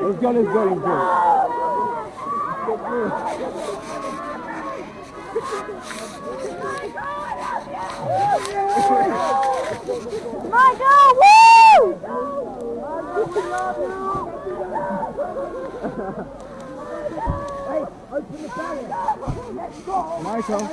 Let's go, let's go, let's go. Michael, woo! Michael.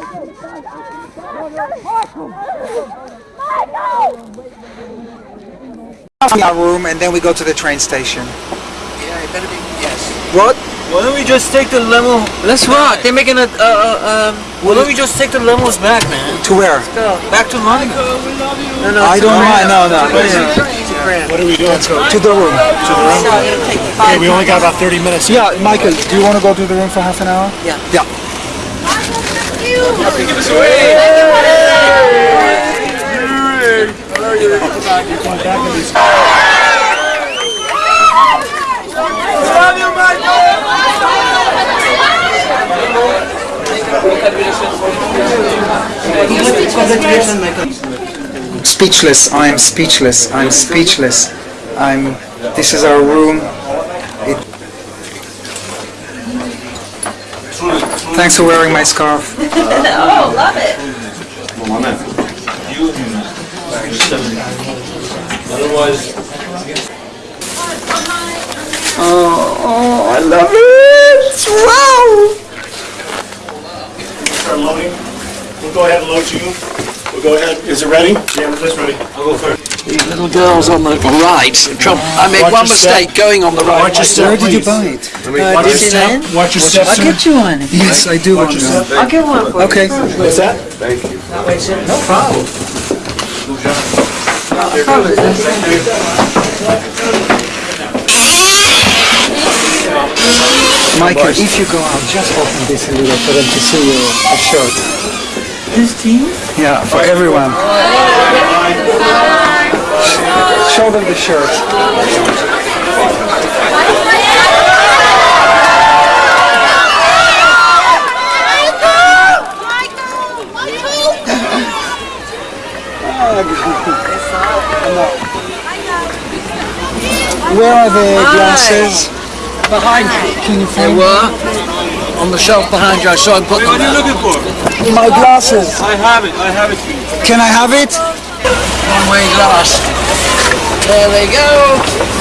our room and then we go to the train station. Yeah, it better be. Yes. What? Why don't we just take the limo? Let's rock. They're making a. Uh, uh, um. Why don't we just take the limos back, man? To where? Let's go. Back to London. No, no. I don't mind. No, no. What are we doing? Let's go. To the room. To the room. Okay, we only got about 30 minutes. Yeah, Michael, do you want to go to the room for half an hour? Yeah. Yeah. Speechless. I am speechless. I'm speechless. I'm. This is our room. It, Thanks for wearing my scarf. Oh, love it. Oh, oh, I love it! Wow! Start loading. We'll go ahead and load you. We'll go ahead. Is it ready? Yeah, it's ready. I'll go first. These little girls on the right. Trump. I made Watch one your step. mistake going on the right. Watch your step, Where did you buy it? Uh, watch your step. Watch your step, sir. you one. Yes, I do want your step. I'll get one for Okay. What's that? Thank you. No problem. Michael, if you go out, just open this a little for them to see your shirt. This team? Yeah, for everyone. Show them the shirt. Where are the glasses? Behind you. Can you They were on the shelf behind you. I saw him put them What are you looking for? My glasses? I have it. I have it. Can I have it? One-way glass. There they go.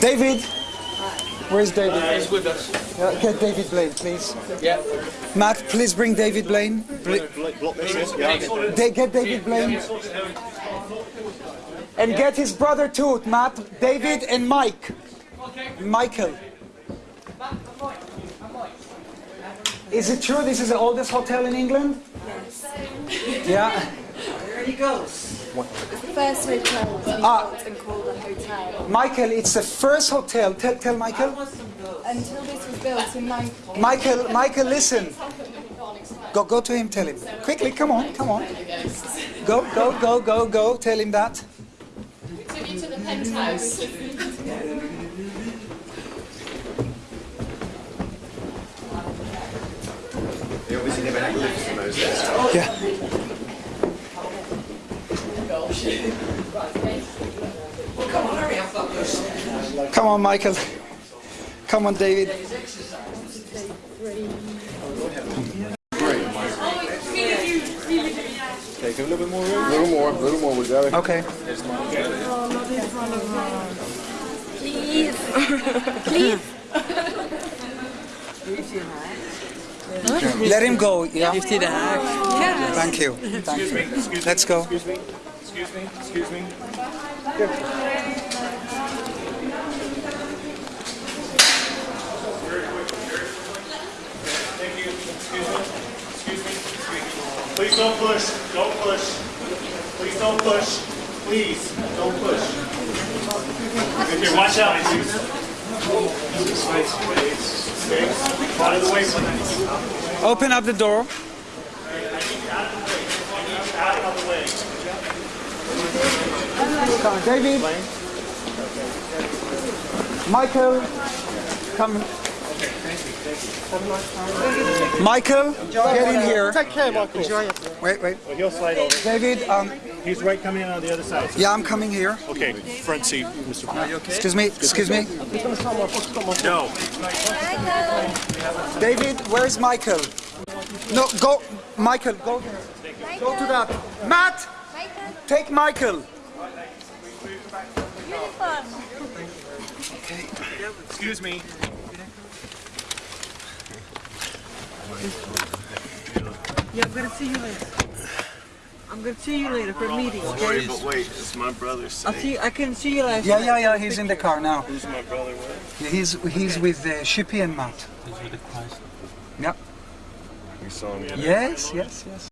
David. Where's David? He's with us. Uh, get David Blaine, please. Yeah. Matt, please bring David Blaine. Bl- Block this, yeah. They get David Blaine. And get his brother too, Matt, David and Mike. Michael. Is it true this is the oldest hotel in England? Yeah. First hotel was Ah. built and called a hotel. Michael, it's the first hotel. Tell, tell Michael. Until this was built in 9... Michael, Michael, listen. Go, go to him. Tell him quickly. Come on, come on. Go, go, go, go, go. Tell him that. Took you to the penthouse. Yeah. Come on, Michael. Come on, David. Take a little bit more room. A little more, a little more. We got it. Okay. Please. Please. Let him go. Yeah. Fifty the hack. Thank you. Thank you. Let's go. Excuse me. Excuse me. Excuse me. Thank you. Excuse me. Excuse me. Please don't push. Don't push. Please don't push. Please don't push. Here, watch out. Out of the way. Open up the door. Come on, David. Michael, come. Michael, get in here. Take care, Michael. Wait, wait. Well, he'll slide over. David, um, He's right coming in on the other side. yeah, I'm coming here. Okay, front seat, Mr. Excuse me, excuse me. No. David, where's Michael? No, go, Michael, go there. Go to that. Matt, take Michael. Excuse me. Yeah, I'm gonna see you later. I'm gonna see you later for a meeting, okay? But wait, it's my brother's I'll see. I couldn't see you last Yeah, yeah, yeah. He's in the car now. Who's my brother with? Yeah, he's he's with uh, Shippy and Matt. Yeah. You saw me. Yes, yes, yes.